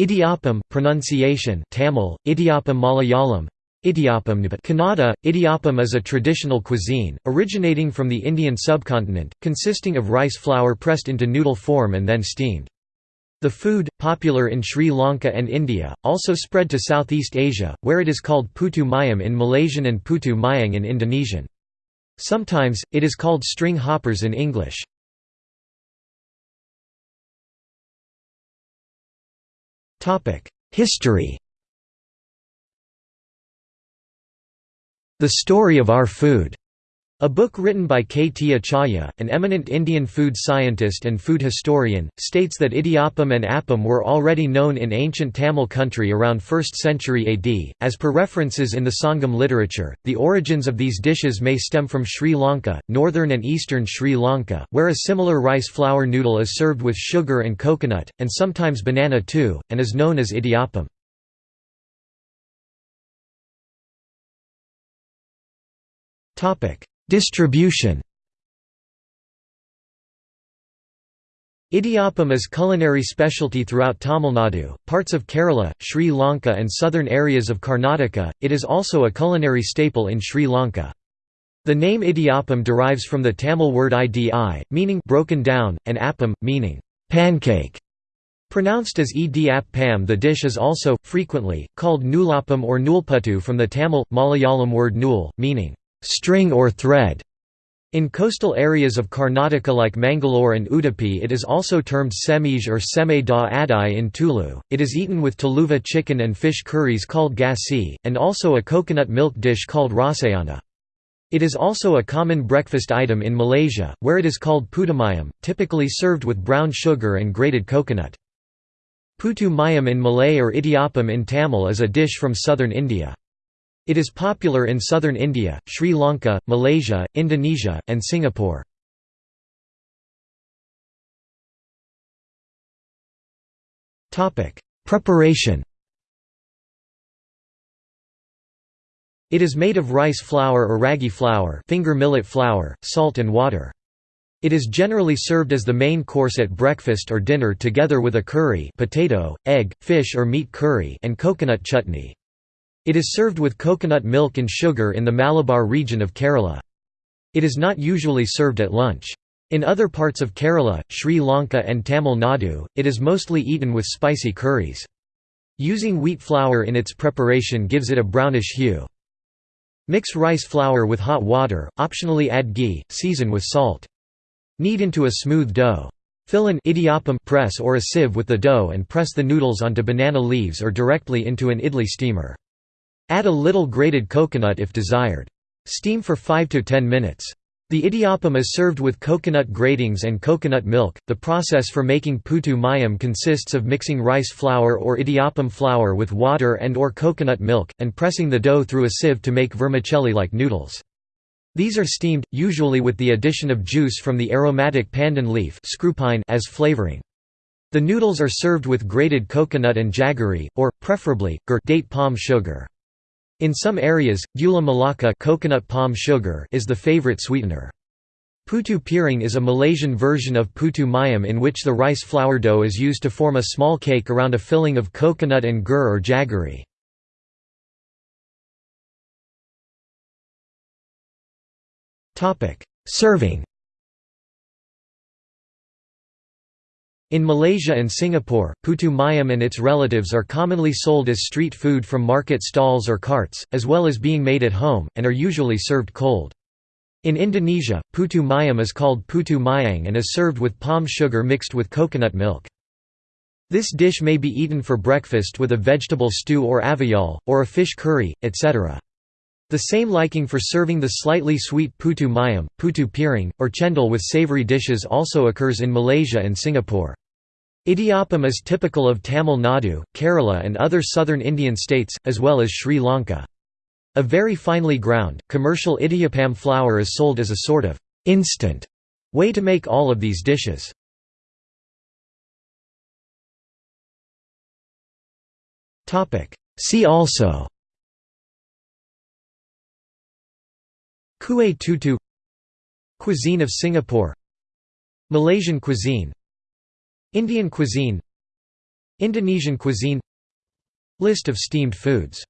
Idiyappam pronunciation Tamil, Idiyappam Malayalam Idiyappam Kannada, Idiyappam is a traditional cuisine, originating from the Indian subcontinent, consisting of rice flour pressed into noodle form and then steamed. The food, popular in Sri Lanka and India, also spread to Southeast Asia, where it is called putu mayam in Malaysian and putu mayang in Indonesian. Sometimes, it is called string hoppers in English. History. The Story of Our Food a book written by K. T. Achaya, an eminent Indian food scientist and food historian, states that idiyappam and appam were already known in ancient Tamil country around 1st century AD. As per references in the Sangam literature, the origins of these dishes may stem from Sri Lanka, northern and eastern Sri Lanka, where a similar rice flour noodle is served with sugar and coconut, and sometimes banana too, and is known as idiyappam. Topic Distribution Idiyappam is culinary specialty throughout Tamil Nadu, parts of Kerala, Sri Lanka and southern areas of Karnataka. It is also a culinary staple in Sri Lanka. The name idiyappam derives from the Tamil word idi, meaning broken down, and appam, meaning pancake. Pronounced as ed the dish is also, frequently, called noolappam or noolputtu from the Tamil, Malayalam word nool, meaning string or thread. In coastal areas of Karnataka like Mangalore and Udupi it is also termed semij or seme da adai in Tulu. It is eaten with Tuluva chicken and fish curries called gasi, and also a coconut milk dish called rasayana. It is also a common breakfast item in Malaysia, where it is called putumayam, typically served with brown sugar and grated coconut. Putu mayam in Malay or idiyappam in Tamil is a dish from southern India. It is popular in southern India, Sri Lanka, Malaysia, Indonesia, and Singapore. Preparation It is made of rice flour or ragi flour, finger millet flour, salt and water. It is generally served as the main course at breakfast or dinner together with a curry potato, egg, fish or meat curry and coconut chutney. It is served with coconut milk and sugar in the Malabar region of Kerala. It is not usually served at lunch. In other parts of Kerala, Sri Lanka and Tamil Nadu, it is mostly eaten with spicy curries. Using wheat flour in its preparation gives it a brownish hue. Mix rice flour with hot water, optionally add ghee, season with salt. Knead into a smooth dough. Fill an idiyappam press or a sieve with the dough and press the noodles onto banana leaves or directly into an idli steamer. Add a little grated coconut if desired. Steam for 5 to 10 minutes. The idiyappam is served with coconut gratings and coconut milk. The process for making putu mayam consists of mixing rice flour or idiyappam flour with water and or coconut milk, and pressing the dough through a sieve to make vermicelli-like noodles. These are steamed, usually with the addition of juice from the aromatic pandan leaf as flavoring. The noodles are served with grated coconut and jaggery, or, preferably, gur date palm sugar. In some areas, gula melaka coconut palm sugar is the favorite sweetener. Putu piring is a Malaysian version of putu mayam in which the rice flour dough is used to form a small cake around a filling of coconut and gur or jaggery. Serving In Malaysia and Singapore, putu mayam and its relatives are commonly sold as street food from market stalls or carts, as well as being made at home, and are usually served cold. In Indonesia, putu mayam is called putu mayang and is served with palm sugar mixed with coconut milk. This dish may be eaten for breakfast with a vegetable stew or avial, or a fish curry, etc. The same liking for serving the slightly sweet putu mayam, putu piring, or chendol with savory dishes also occurs in Malaysia and Singapore. Idiyappam is typical of Tamil Nadu, Kerala and other southern Indian states, as well as Sri Lanka. A very finely ground, commercial idiyappam flour is sold as a sort of «instant» way to make all of these dishes. See also Kueh tutu Cuisine of Singapore Malaysian cuisine Indian cuisine Indonesian cuisine List of steamed foods